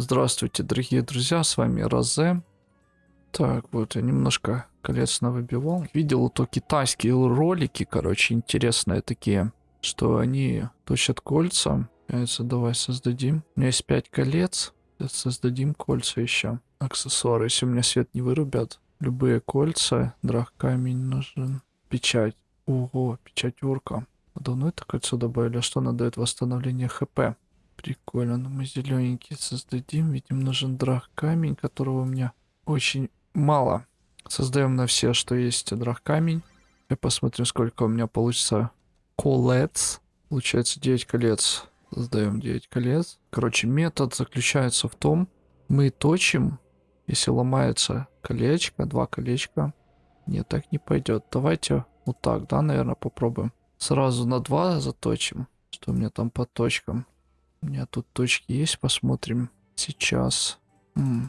Здравствуйте, дорогие друзья, с вами Розе. Так, вот я немножко колец навыбивал. Видел то китайские ролики, короче, интересные такие, что они точат кольца. Яйца давай создадим. У меня есть 5 колец. Создадим кольца еще. Аксессуары, если у меня свет не вырубят. Любые кольца. Драх камень нужен. Печать. Ого, печать урка. Давно это кольцо добавили? А что она дает восстановление хп? Прикольно, но мы зелененький создадим. Видим, нужен драх камень, которого у меня очень мало. Создаем на все, что есть драх камень. Я посмотрим, сколько у меня получится колец. Получается 9 колец. Создаем 9 колец. Короче, метод заключается в том, мы точим, если ломается колечко, два колечка. Нет, так не пойдет. Давайте вот так, да, наверное, попробуем. Сразу на 2 заточим. Что у меня там по точкам? У меня тут точки есть, посмотрим. Сейчас.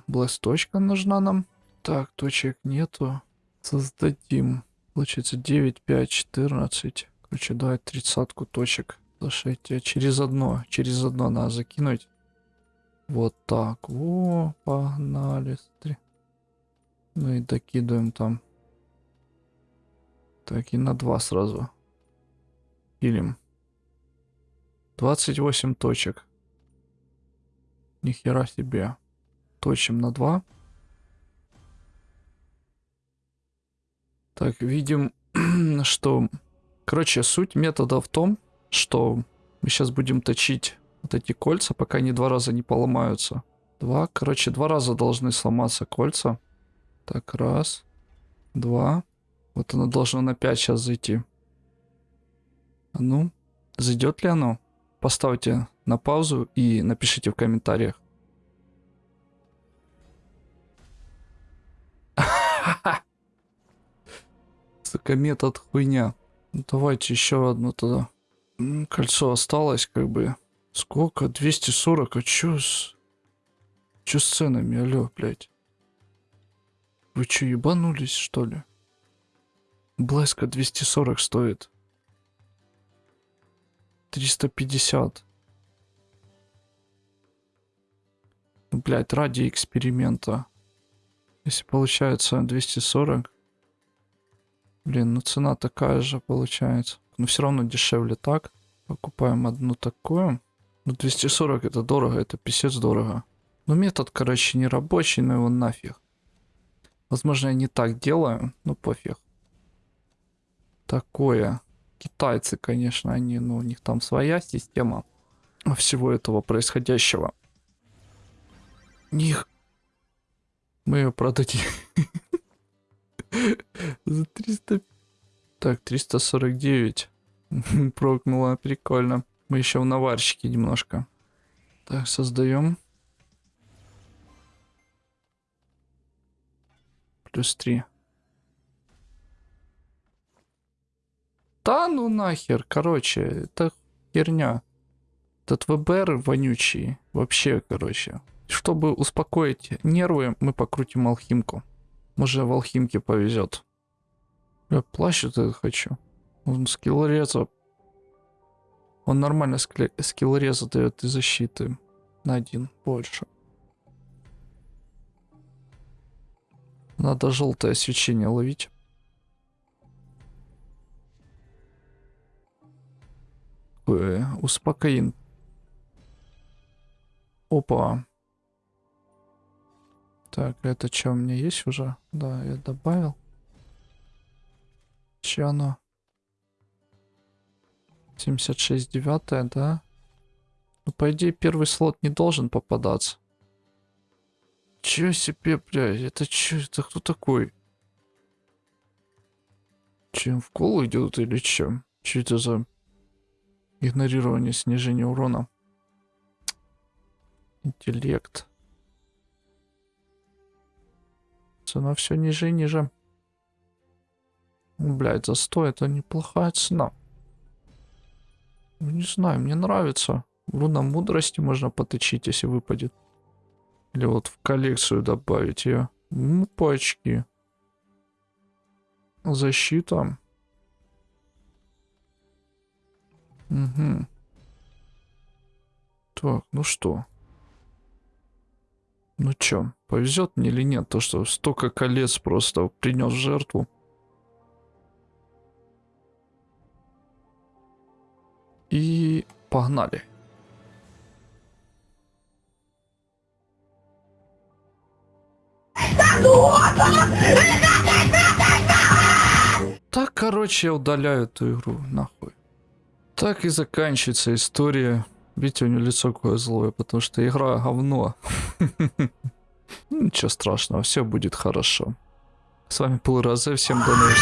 Блэс точка нужна нам. Так, точек нету. Создадим. Получается 9, 5, 14. Короче, давай тридцатку точек. Слушайте, через одно, через одно надо закинуть. Вот так. О, погнали. Смотри. Ну и докидываем там. Так, и на два сразу. Пилим. 28 точек. Нихера себе. Точим на 2. Так, видим, что... Короче, суть метода в том, что мы сейчас будем точить вот эти кольца, пока они два раза не поломаются. Два, короче, два раза должны сломаться кольца. Так, раз, два. Вот оно должно на 5 сейчас зайти. А ну, зайдет ли оно? Поставьте на паузу и напишите в комментариях. Сука, метод хуйня. Ну, давайте еще одну тогда. Кольцо осталось как бы. Сколько? 240? А чё с... Чё с ценами? Алло, блядь. Вы чё, ебанулись, что ли? Блеска 240 стоит. 350. Ну, блять, ради эксперимента. Если получается 240. Блин, ну цена такая же получается. Но все равно дешевле так. Покупаем одну такую. Ну 240 это дорого, это писец дорого. Ну метод, короче, не рабочий, но его нафиг. Возможно, я не так делаю, но пофиг. Такое. Китайцы, конечно, они, ну, у них там своя система всего этого происходящего. Них... Мы ее продадим. За 300... Так, 349. Прокнула, прикольно. Мы еще в наварщике немножко. Так, создаем. Плюс 3. Да ну нахер, короче, это херня. Этот ВБР вонючий. Вообще, короче. Чтобы успокоить нервы, мы покрутим алхимку. Может, в алхимке повезет. Я плащ это хочу. Он скилл реза. Он нормально скилл реза дает и защиты. На один больше. Надо желтое свечение ловить. Э, успокоин. Опа. Так, это что, у меня есть уже? Да, я добавил. Че оно? 76 девятое, да? Ну, по идее, первый слот не должен попадаться. Чё себе, блядь, это чё, это кто такой? Чем в колу идет или чем? Че это за Игнорирование снижения урона. Интеллект. Цена все ниже и ниже. Блять, за 100 это неплохая цена. Ну, не знаю, мне нравится. Руна мудрости можно поточить, если выпадет. Или вот в коллекцию добавить ее. Ну, пачки. Защита. Угу. Так, ну что? Ну чё, повезет мне или нет, то что столько колец просто принес жертву. И погнали. Так, короче, я удаляю эту игру, нахуй. Так и заканчивается история. Видите, у него лицо какое злое, потому что игра говно. Ну, Ничего страшного, все будет хорошо. С вами был Розе, всем до новых.